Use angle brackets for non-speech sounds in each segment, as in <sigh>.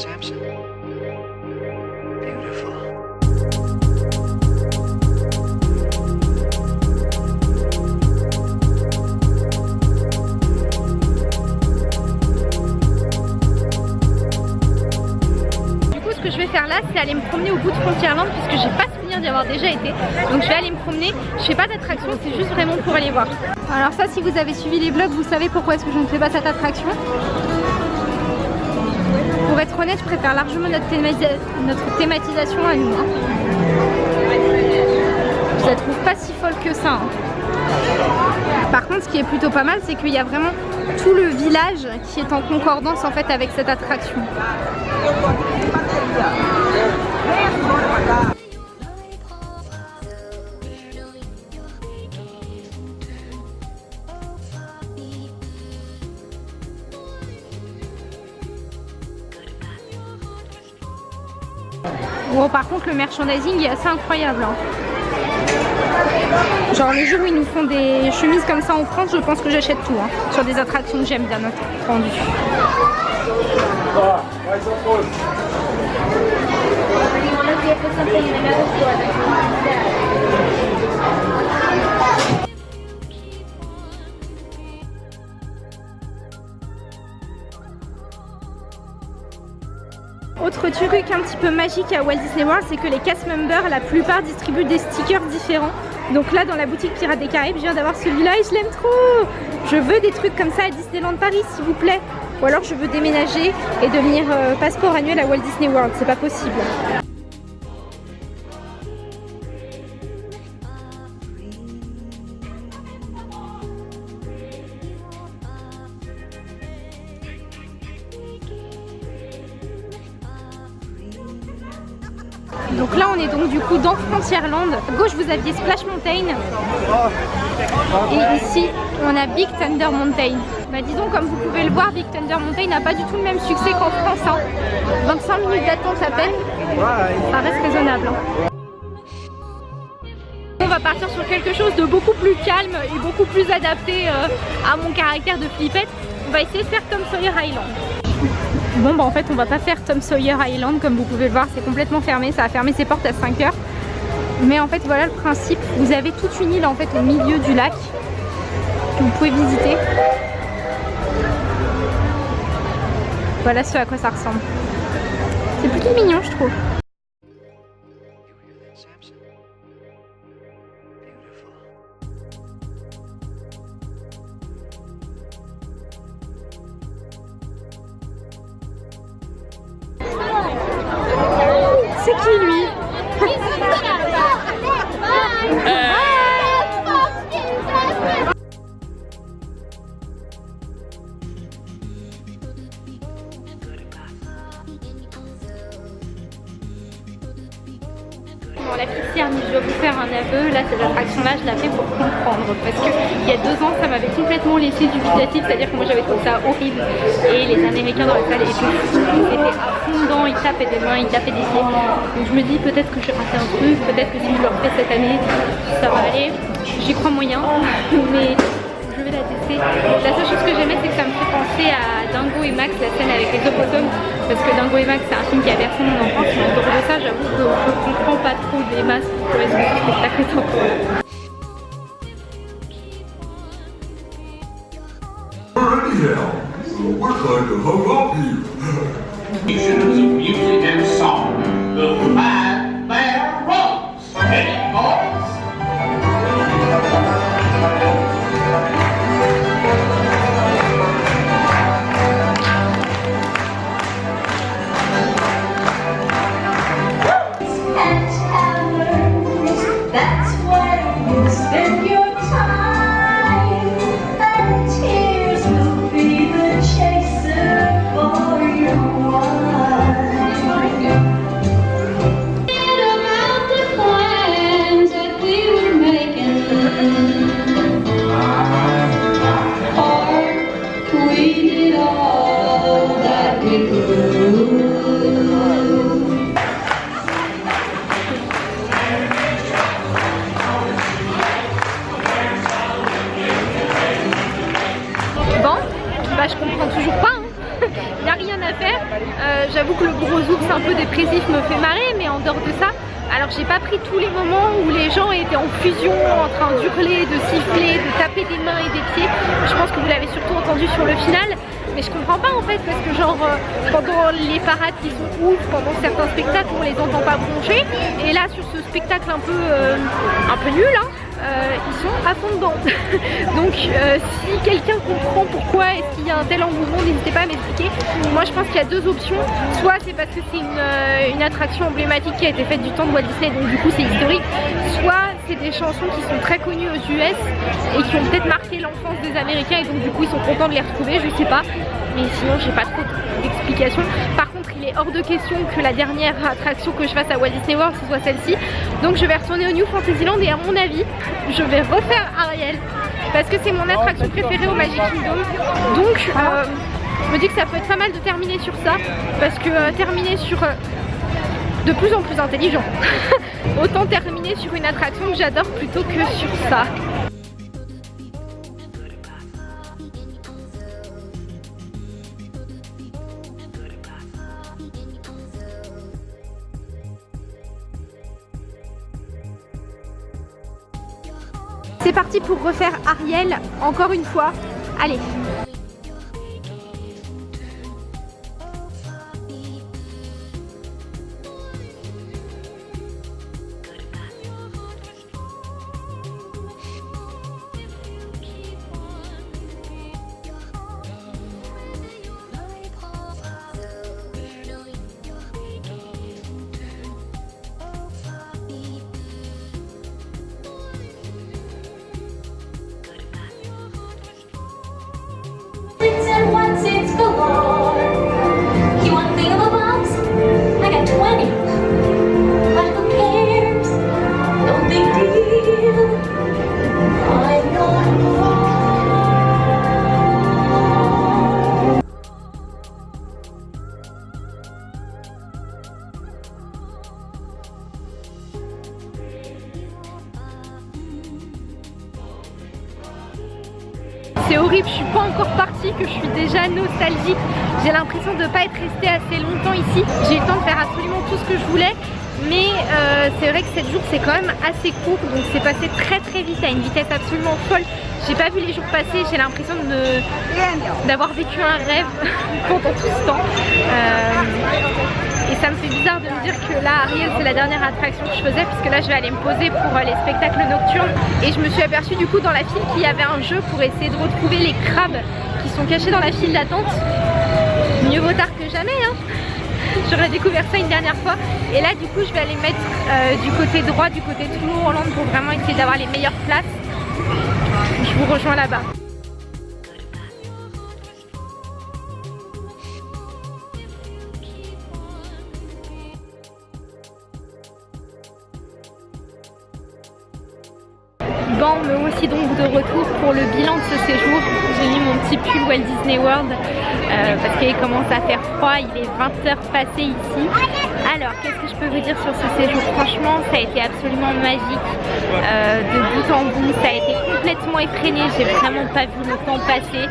Samson. Beautiful. Du coup, ce que je vais faire là, c'est aller me promener au bout de Frontierland puisque j'ai pas souvenir d'y avoir déjà été. Donc je vais aller me promener. Je fais pas d'attraction, c'est juste vraiment pour aller voir. Alors ça, si vous avez suivi les vlogs, vous savez pourquoi est-ce que je ne fais pas cette attraction. Pour être honnête, je préfère largement notre, thémati- notre thématisation à nous. hein. Je la trouve pas si folle que ça. hein. Par contre, ce qui est plutôt pas mal, c'est qu'il y a vraiment tout le village qui est en concordance en fait avec cette attraction. Le merchandising est assez incroyable. hein. Genre, le jour où ils nous font des chemises comme ça en France, je pense que j'achète tout. hein, sur des attractions que j'aime bien entendu. Autre truc un petit peu magique à Walt Disney World, c'est que les cast members, la plupart distribuent des stickers différents. Donc là, dans la boutique Pirates des Caraïbes, je viens d'avoir celui-là et je l'aime trop Je veux des trucs comme ça à Disneyland Paris, s'il vous plaît Ou alors je veux déménager et devenir euh, passeport annuel à Walt Disney World, c'est pas possible. Gauche, vous aviez Splash Mountain. Et ici, on a Big Thunder Mountain. Bah disons, comme vous pouvez le voir, Big Thunder Mountain n'a pas du tout le même succès qu'en France. hein. 25 minutes d'attente à peine. Ça reste raisonnable. hein. On va partir sur quelque chose de beaucoup plus calme et beaucoup plus adapté euh, à mon caractère de flippette. On va essayer de faire Tom Sawyer Island. Bon bah en fait on va pas faire Tom Sawyer Island comme vous pouvez le voir c'est complètement fermé ça a fermé ses portes à 5 heures mais en fait voilà le principe. Vous avez toute une île en fait au milieu du lac que vous pouvez visiter. Voilà ce à quoi ça ressemble. C'est plutôt mignon je trouve complètement laissé dubitatif. C'est-à-dire que moi, j'avais trouvé ça horrible. Et les Américains dans la salle étaient à fond dedans. Ils tapaient des mains, ils tapaient des pieds. Donc, je me dis peut-être que j'ai raté un truc. Peut-être que si je le refais cette année, ça va aller. J'y crois moyen. <laughs> Mais je vais la tester. La seule chose que j'aimais, c'est que ça me fait penser à Dingo et Max, la scène avec les hippopotames. Parce que Dingo et Max, c'est un film qui a bercé mon enfance. Mais dehors de ça, j'avoue que je comprends pas trop des masses pour est-ce que now. We're trying to hook up you. Musicians of music and song. The fusion, en train d'hurler, de siffler, de taper des mains et des pieds. Je pense que vous l'avez surtout entendu sur le final. Mais je comprends pas en fait parce que genre euh, pendant les parades qui sont ouf, pendant certains spectacles on les entend pas broncher et là sur ce spectacle un peu euh, un peu nul hein, euh, ils sont à fond dedans. <laughs> Donc euh, si quelqu'un comprend pourquoi est-ce qu'il y a un tel engouement, n'hésitez pas à m'expliquer. Moi je pense qu'il y a deux options. Soit c'est parce que c'est une, euh, attraction emblématique qui a été faite du temps de Walt Disney, donc du coup c'est historique. Soit c'est des chansons qui sont très connues aux US et qui ont peut-être marqué l'enfance des Américains et donc du coup ils sont contents de les retrouver, je sais pas. Mais sinon j'ai pas trop d'explications. Par contre il est hors de question que la dernière attraction que je fasse à Walt Disney World ce soit celle-ci. Donc je vais retourner au New Fantasyland et à mon avis je vais refaire Ariel parce que c'est mon attraction préférée au Magic Kingdom. Donc euh, je me dis que ça peut être pas mal de terminer sur ça parce que euh, terminer sur euh, de plus en plus intelligent. <laughs> Autant terminer sur une attraction que j'adore plutôt que sur ça. Parti pour refaire Ariel encore une fois. Allez. Je suis pas encore partie, que je suis déjà nostalgique. J'ai l'impression de pas être restée assez longtemps ici. J'ai eu le temps de faire absolument tout ce que je voulais. Mais euh, c'est vrai que 7 jours c'est quand même assez court donc c'est passé très très vite à une vitesse absolument folle. J'ai pas vu les jours passer, j'ai l'impression d'avoir vécu un rêve <laughs> pendant tout ce temps. Euh, et ça me fait bizarre de me dire que là Ariel c'est la dernière attraction que je faisais puisque là je vais aller me poser pour euh, les spectacles nocturnes et je me suis aperçue du coup dans la file qu'il y avait un jeu pour essayer de retrouver les crabes qui sont cachés dans la file d'attente. Mieux vaut tard que jamais hein <laughs> J'aurais découvert ça une dernière fois et là du coup je vais aller mettre euh, du côté droit, du côté Toulon Hollande pour vraiment essayer d'avoir les meilleures places. Je vous rejoins là-bas. Me voici donc de retour pour le bilan de ce séjour. J'ai mis mon petit pull Walt Disney World euh, parce qu'il commence à faire froid, il est 20h passé ici. Alors, qu'est-ce que je peux vous dire sur ce séjour? Franchement, ça a été absolument magique euh, de bout en bout. Ça a été complètement effréné, j'ai vraiment pas vu le temps passer.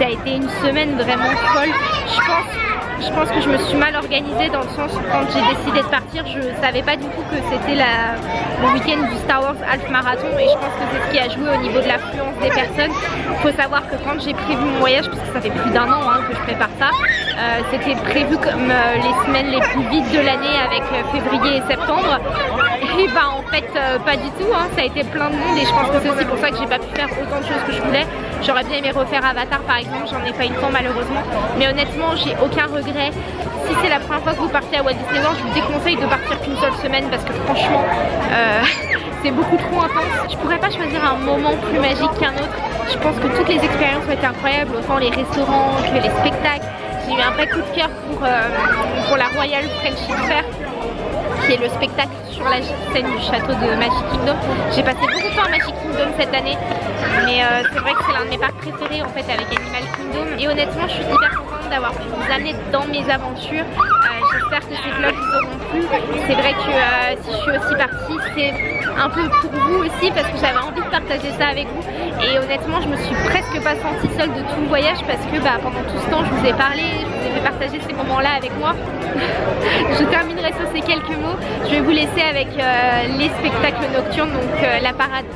Ça a été une semaine vraiment folle. Je pense je pense que je me suis mal organisée dans le sens où quand j'ai décidé de partir, je savais pas du tout que c'était le week-end du Star Wars Half Marathon et je pense que c'est ce qui a joué au niveau de l'affluence des personnes. Il faut savoir que quand j'ai prévu mon voyage, parce que ça fait plus d'un an hein, que je prépare ça, euh, c'était prévu comme euh, les semaines les plus vides de l'année avec euh, février et septembre. Et bah en fait pas du tout, hein, ça a été plein de monde et je pense que c'est aussi pour ça que j'ai pas pu faire autant de choses que je voulais. J'aurais bien aimé refaire Avatar par exemple, j'en ai pas eu le temps malheureusement. Mais honnêtement j'ai aucun regret. Si c'est la première fois que vous partez à Walt Disney World, je vous déconseille de partir qu'une seule semaine parce que franchement <laughs> c'est beaucoup trop intense. Je pourrais pas choisir un moment plus magique qu'un autre. Je pense que toutes les expériences ont été incroyables, autant les restaurants que les spectacles. J'ai eu un vrai coup de cœur pour, euh, pour la Royal Friendship Fair qui est le spectacle sur la scène du château de Magic Kingdom. J'ai passé beaucoup de temps à Magic Kingdom cette année, mais euh, c'est vrai que c'est l'un de mes parcs préférés en fait avec Animal Kingdom. Et honnêtement, je suis hyper contente d'avoir pu vous amener dans mes aventures. Euh, j'espère que ces vlogs vous auront plu. C'est vrai que euh, si je suis aussi partie, c'est un peu pour vous aussi parce que j'avais envie de partager ça avec vous. Et honnêtement, je me suis presque pas sentie seule de tout le voyage parce que bah, pendant tout ce temps, je vous ai parlé, je vous ai fait partager ces moments-là avec moi. <laughs> je terminerai sur ces quelques mots. Je vais vous laisser avec euh, les spectacles nocturnes, donc la parade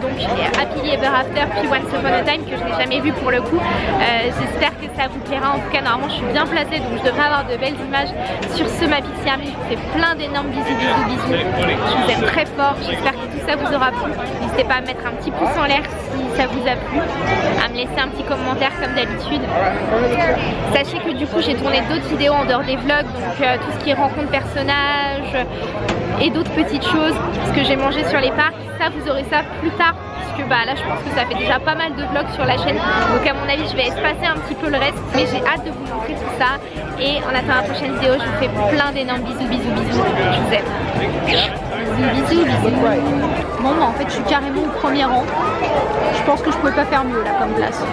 donc Happy Ever After puis Once Upon a Time que je n'ai jamais vu pour le coup. Euh, J'espère que ça vous plaira. En tout cas, normalement, je suis bien placée donc je devrais avoir de belles images sur ce Mapiciami. Je vous fais plein d'énormes bisous, bisous, bisous. Je vous aime très fort. J'espère ça vous aura plu. N'hésitez pas à mettre un petit pouce en l'air si ça vous a plu, à me laisser un petit commentaire comme d'habitude. Sachez que du coup, j'ai tourné d'autres vidéos en dehors des vlogs, donc euh, tout ce qui est rencontre personnages et d'autres petites choses, ce que j'ai mangé sur les parcs. Ça, vous aurez ça plus tard puisque bah là je pense que ça fait déjà pas mal de vlogs sur la chaîne donc à mon avis je vais espacer un petit peu le reste mais j'ai hâte de vous montrer tout ça et en attendant la prochaine vidéo je vous fais plein d'énormes bisous bisous bisous je vous aime bisous bisous bisous Bon, bah, en fait, je suis carrément au premier rang. Je pense que je pouvais pas faire mieux là comme place.